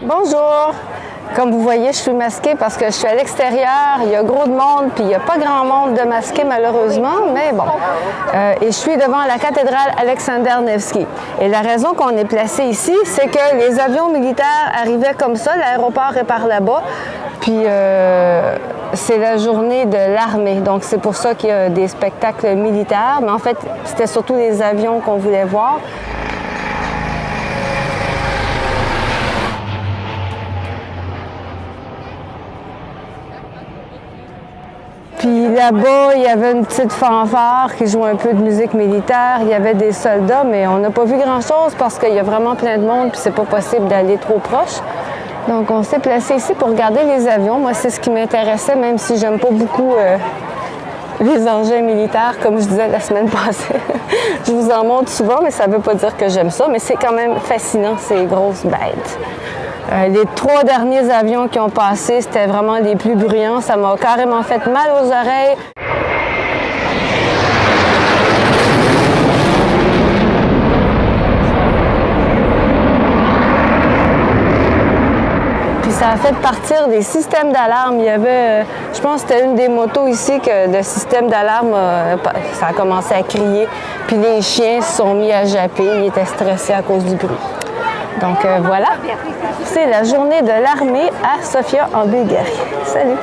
Bonjour! Comme vous voyez, je suis masquée parce que je suis à l'extérieur, il y a gros de monde, puis il n'y a pas grand monde de masqué malheureusement, mais bon. Euh, et je suis devant la cathédrale Alexander Nevsky. Et la raison qu'on est placé ici, c'est que les avions militaires arrivaient comme ça, l'aéroport est par là-bas, puis euh, c'est la journée de l'armée, donc c'est pour ça qu'il y a des spectacles militaires, mais en fait, c'était surtout les avions qu'on voulait voir. Puis là-bas, il y avait une petite fanfare qui jouait un peu de musique militaire. Il y avait des soldats, mais on n'a pas vu grand-chose parce qu'il y a vraiment plein de monde puis c'est pas possible d'aller trop proche. Donc, on s'est placé ici pour regarder les avions. Moi, c'est ce qui m'intéressait, même si j'aime pas beaucoup euh, les engins militaires, comme je disais la semaine passée. je vous en montre souvent, mais ça veut pas dire que j'aime ça. Mais c'est quand même fascinant, ces grosses bêtes. Euh, les trois derniers avions qui ont passé, c'était vraiment les plus bruyants. Ça m'a carrément fait mal aux oreilles. Ça a fait partir des systèmes d'alarme. Il y avait, euh, je pense que c'était une des motos ici que le système d'alarme, euh, ça a commencé à crier. Puis les chiens se sont mis à japper. Ils étaient stressés à cause du bruit. Donc voilà, c'est la journée de l'armée à Sofia en Bulgarie. Salut!